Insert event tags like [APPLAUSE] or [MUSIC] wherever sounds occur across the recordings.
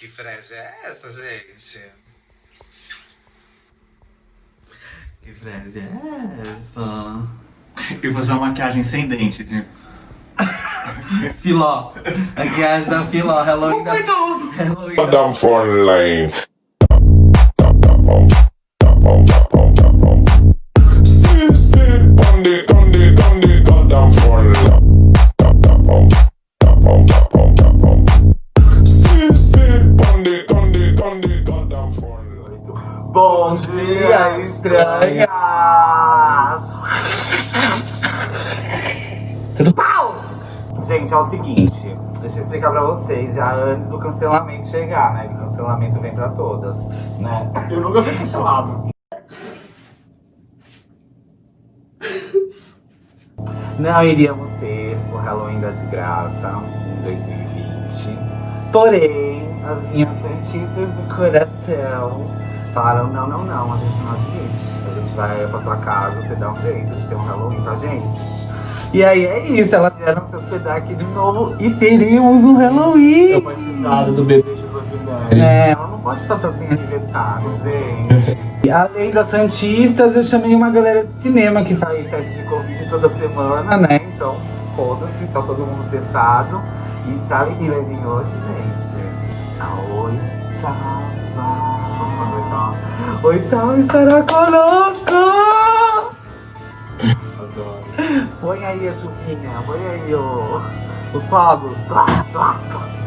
Que frase é essa, gente? Que frase é essa? Eu vou usar uma maquiagem sem dente, né? Filó. Maquiagem da Filó. Halloween da... Halloween da... Down front Bom dia, estranhas! Tudo pau! Gente, é o seguinte, deixa eu explicar pra vocês já antes do cancelamento chegar, né? Que o cancelamento vem pra todas, né? Eu nunca fui cancelado. Não iríamos ter o Halloween da Desgraça em 2020. Porém, as minhas santistas do coração falaram: não, não, não, a gente não admite. A gente vai pra tua casa, você dá um jeito de ter um Halloween pra gente. E aí é isso, elas vieram se hospedar aqui de novo e teremos um Halloween. Participado do bebê de Rosemary. É, ela não pode passar sem aniversário, gente. [LAUGHS] E além das Santistas, eu chamei uma galera de cinema que faz teste de Covid toda semana, né? Então, foda-se, tá todo mundo testado. E sabe quem vai vir hoje, gente? A oitava. Oitava estará conosco! Adoro. Põe aí a chuvinha, põe aí o, os fogos.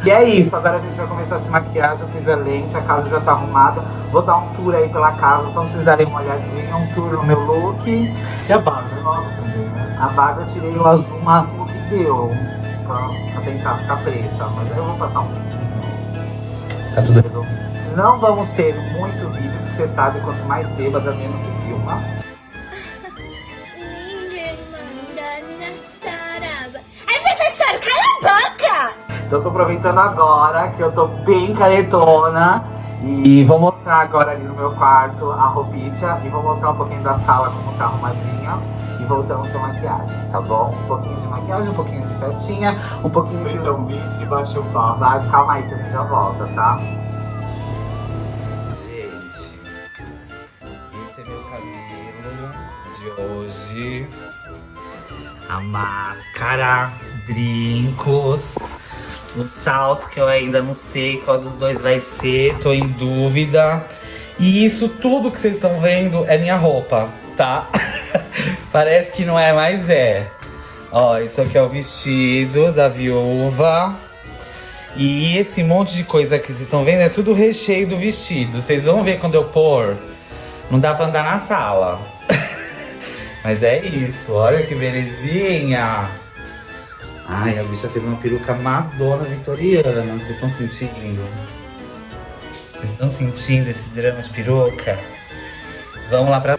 E é isso, agora a gente vai começar a se maquiar, já fiz a lente, a casa já tá arrumada. Vou dar um tour aí pela casa, só pra vocês darem uma olhadinha, um tour no meu look. E a barba é nova também, né? A barba eu tirei o azul máximo que deu, pra, pra tentar ficar preta, mas aí eu vou passar um pouquinho. Tá tudo resolvido. Não vamos ter muito vídeo, porque você sabe, quanto mais bêbada, menos se filma. Ninguém manda nessa araba. Professor, cala a boca! Então eu tô aproveitando agora que eu tô bem caretona e vou mostrar agora ali no meu quarto a roupinha e vou mostrar um pouquinho da sala como tá arrumadinha e voltamos pra maquiagem, tá bom? Um pouquinho de maquiagem, um pouquinho de festinha, um pouquinho de... Feita um e baixa o papo. Vai, calma aí que a gente já volta, tá? De hoje. A máscara, brincos, o salto que eu ainda não sei qual dos dois vai ser, tô em dúvida. E isso tudo que vocês estão vendo é minha roupa, tá? [LAUGHS] Parece que não é, mas é. Ó, isso aqui é o vestido da viúva. E esse monte de coisa que vocês estão vendo é tudo recheio do vestido. Vocês vão ver quando eu pôr. Não dá pra andar na sala. Mas é isso, olha que belezinha. Ai, a bicha fez uma peruca Madonna vitoriana. Vocês estão sentindo? Vocês estão sentindo esse drama de peruca? Vamos lá pra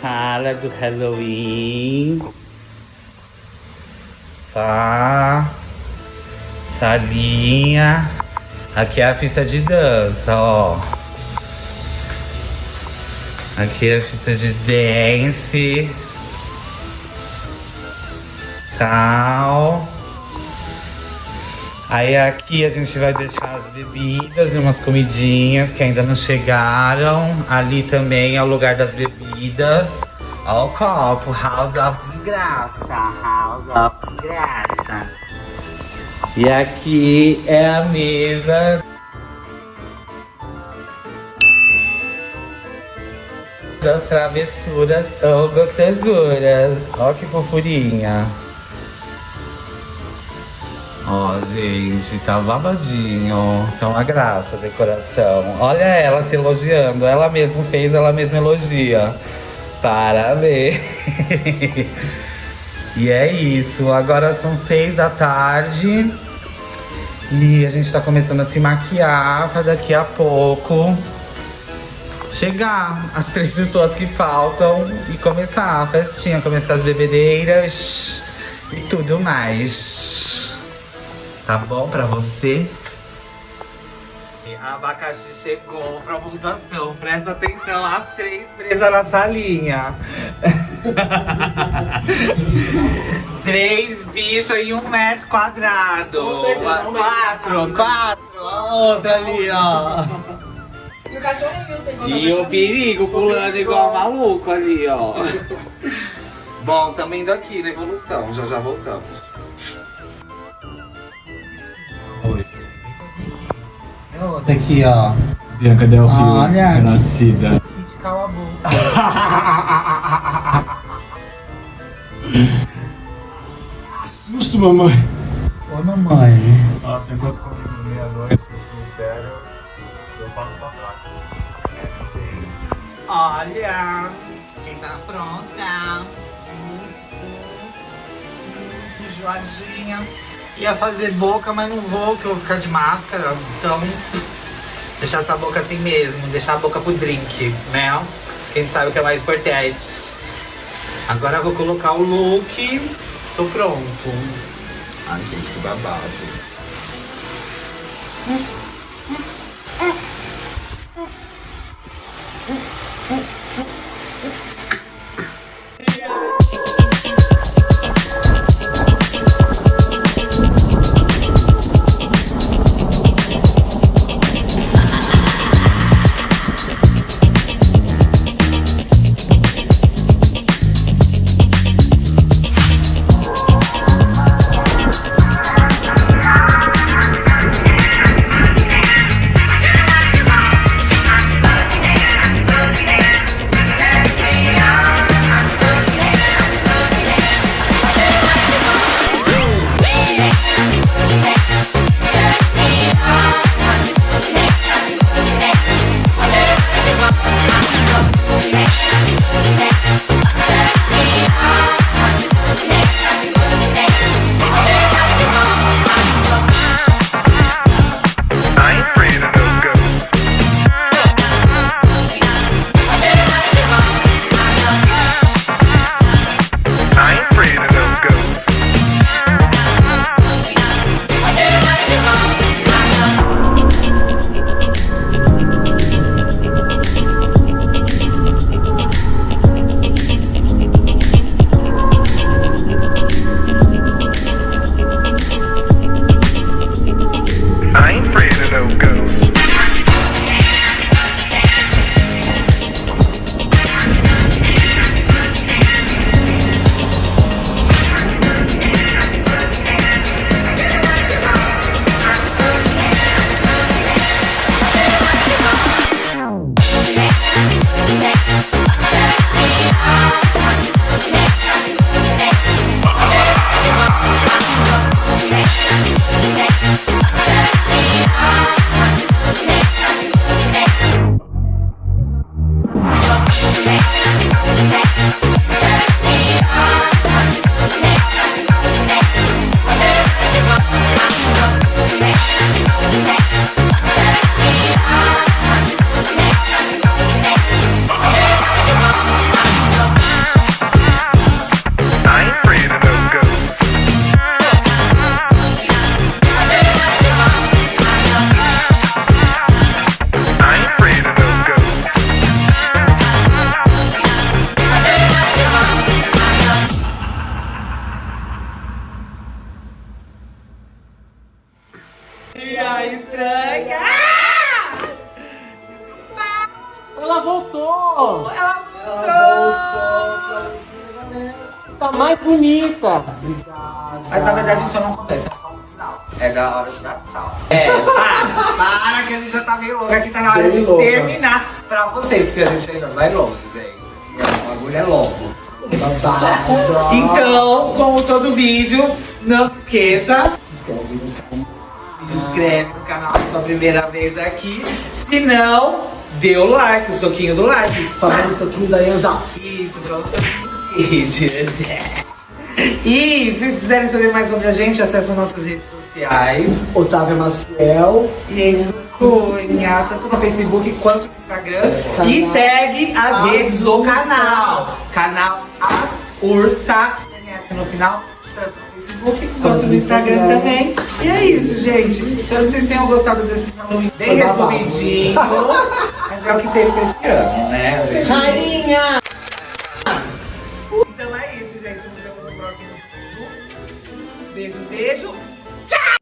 sala do Halloween. Pá. Salinha. Aqui é a pista de dança, ó. Aqui é a pista de dance. Tal. Aí aqui a gente vai deixar as bebidas e umas comidinhas que ainda não chegaram. Ali também é o lugar das bebidas. Ó o copo, House of Desgraça. House of Desgraça. E aqui é a mesa das travessuras ou gostosuras. Ó que fofurinha. Ó, gente, tá babadinho. Tá uma graça a decoração. Olha ela se elogiando. Ela mesma fez, ela mesma elogia. Parabéns. [LAUGHS] e é isso. Agora são seis da tarde. E a gente tá começando a se maquiar pra daqui a pouco chegar as três pessoas que faltam e começar a festinha, começar as bebedeiras e tudo mais. Tá bom pra você? A abacaxi chegou pra votação. Presta atenção, as três presas na salinha. [LAUGHS] Três bichos em um metro quadrado. Com certeza, metro. quatro, quatro. A outra ali, ó. E o cachorrinho tem E o perigo pulando igual maluco ali, ó. Bom, também indo aqui na evolução, já já voltamos. É outra aqui, ó. Bianca Del Rio, Olha. renascida. Cala a boca. Susto, mamãe. Oi, mamãe. Nossa, enquanto comigo meia-noite, supero, eu passo pra trás. Olha, quem tá pronta? Enjoadinha. Ia fazer boca, mas não vou, que eu vou ficar de máscara. Então, deixar essa boca assim mesmo. Deixar a boca pro drink, né? Quem sabe o que é mais importante. Agora eu vou colocar o look. Tô pronto. Ai, gente, que babado. うん。Voltou! Ela Tá mais bonita! Mas na verdade isso não acontece, é só no final. É da hora de dar tchau. É, para, [LAUGHS] para que a gente já tá meio louco aqui, tá na hora Bem de louca. terminar pra vocês, porque a gente ainda vai longe, gente. O bagulho é louco. Então, como todo vídeo, não se esqueça, Se inscreve no canal. se inscreve no canal se é sua primeira vez aqui. Se não, dê o like, o soquinho do like. Famoso soquinho da Yanza. Isso, pra outros vídeos. E se vocês quiserem saber mais sobre a gente, acesse nossas redes sociais. Otávio Maciel. E Cunha, tanto no Facebook quanto no Instagram. E segue as As redes do Ursa. canal. Canal As Ursa, CNS no final, tanto no Facebook quanto no Instagram também. E é isso, gente. Espero que vocês tenham gostado desse Halloween bem resumidinho. [LAUGHS] é o que teve pra esse ano, né? Gente? Rainha! Então é isso, gente. Nos vemos no próximo vídeo. Beijo, beijo. Tchau!